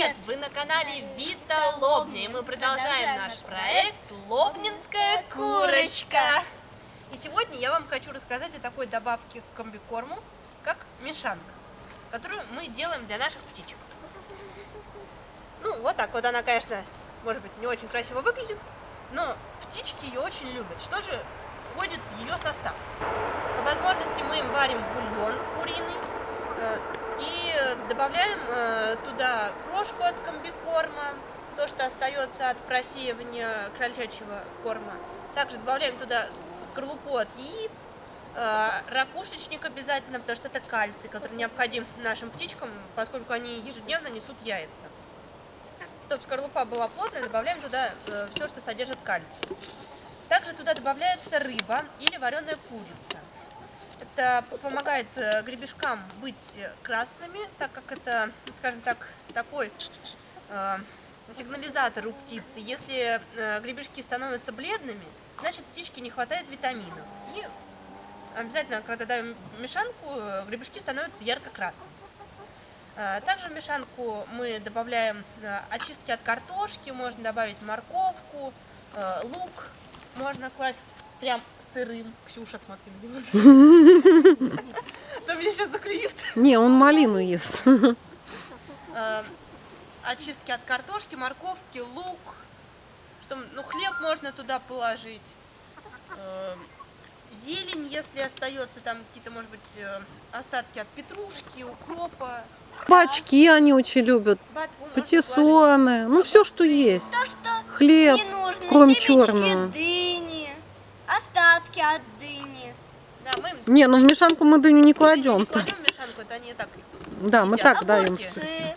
Привет! Вы на канале Вита Лобня, и мы продолжаем наш проект Лобнинская курочка. И сегодня я вам хочу рассказать о такой добавке к комбикорму, как мешанка, которую мы делаем для наших птичек. Ну, вот так вот она, конечно, может быть, не очень красиво выглядит, но птички ее очень любят. Что же входит в ее состав? По возможности мы им варим бульон куриный, э, добавляем э, туда крошку от комбикорма, то, что остается от просеивания крольчачьего корма. Также добавляем туда скорлупу от яиц, э, ракушечник обязательно, потому что это кальций, который необходим нашим птичкам, поскольку они ежедневно несут яйца. Чтобы скорлупа была плотная, добавляем туда э, все, что содержит кальций. Также туда добавляется рыба или вареная курица. Это помогает э, гребешкам быть красными, так как это, скажем так, такой э, сигнализатор у птицы. Если э, гребешки становятся бледными, значит птичке не хватает витаминов. И обязательно, когда даем мешанку, гребешки становятся ярко-красными. Также в мешанку мы добавляем очистки от картошки, можно добавить морковку, лук, можно класть прям сырым. Ксюша, смотри на него. Да меня сейчас заклюют. Не, он малину ест. Э, очистки от картошки, морковки, лук. Что, ну, хлеб можно туда положить. Э, зелень, если остается, там какие-то, может быть, э, остатки от петрушки, укропа. Бачки они очень любят. Патиссоны. Ну, все, что есть. То, что Хлеб, кроме черного. дыни, остатки от дыни. Да, мы Не, ну в мешанку мы дыню не кладем. не кладем в мешанку, это они так Да, мы так даем. Огурцы.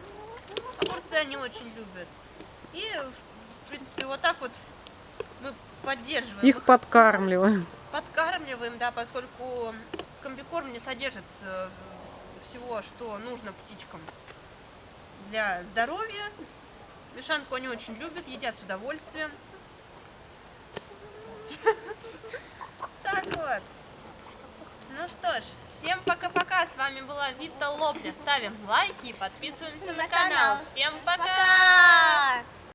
Огурцы они очень любят. И, в, в принципе, вот так вот мы поддерживаем Их подкармливаем. Подкармливаем, да, поскольку комбикорм не содержит э, всего, что нужно птичкам для здоровья. Мешанку они очень любят, едят с удовольствием. Так вот. Ну что ж, всем пока-пока. С вами была Вита Лобня. Ставим лайки и подписываемся на канал. Всем пока! Пока!